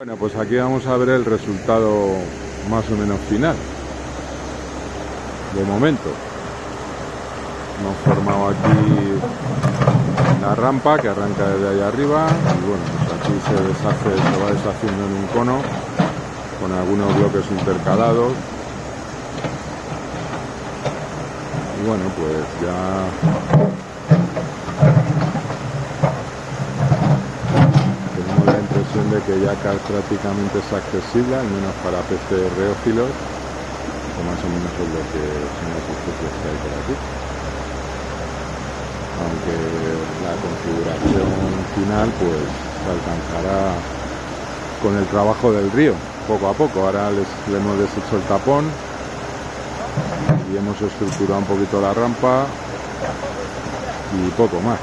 Bueno, pues aquí vamos a ver el resultado más o menos final. De momento. Hemos formado aquí la rampa que arranca desde ahí arriba y bueno, pues aquí se deshace, se va deshaciendo en un cono con algunos bloques intercalados. Y bueno, pues ya de que ya prácticamente es accesible, al menos para peces reófilos, más o menos es lo que son las especies que hay por aquí. Aunque la configuración final pues se alcanzará con el trabajo del río, poco a poco. Ahora les, le hemos deshecho el tapón y hemos estructurado un poquito la rampa y poco más.